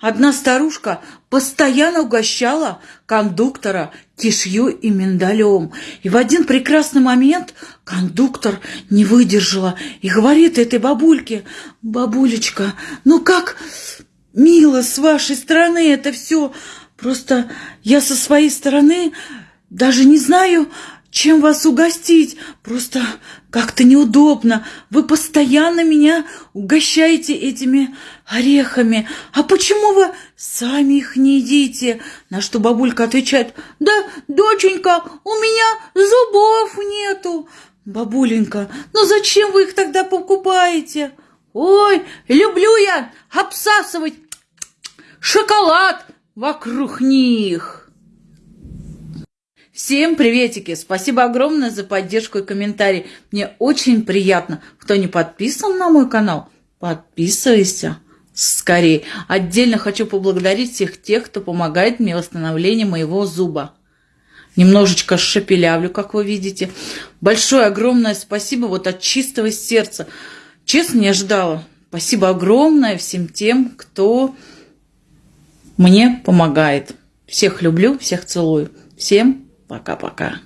одна старушка постоянно угощала кондуктора кишью и миндалем. И в один прекрасный момент кондуктор не выдержала и говорит этой бабульке, «Бабулечка, ну как мило с вашей стороны это все. Просто я со своей стороны даже не знаю, чем вас угостить. Просто как-то неудобно. Вы постоянно меня угощаете этими орехами. А почему вы сами их не едите? На что бабулька отвечает, да, доченька, у меня зубов нету. Бабуленька, ну зачем вы их тогда покупаете? Ой, люблю я обсасывать шоколад вокруг них. Всем приветики! Спасибо огромное за поддержку и комментарий. Мне очень приятно. Кто не подписан на мой канал, подписывайся скорее. Отдельно хочу поблагодарить всех тех, кто помогает мне в восстановлении моего зуба. Немножечко шепелявлю, как вы видите. Большое, огромное спасибо вот от чистого сердца. Честно, не ожидала. Спасибо огромное всем тем, кто мне помогает. Всех люблю, всех целую. Всем Пока-пока.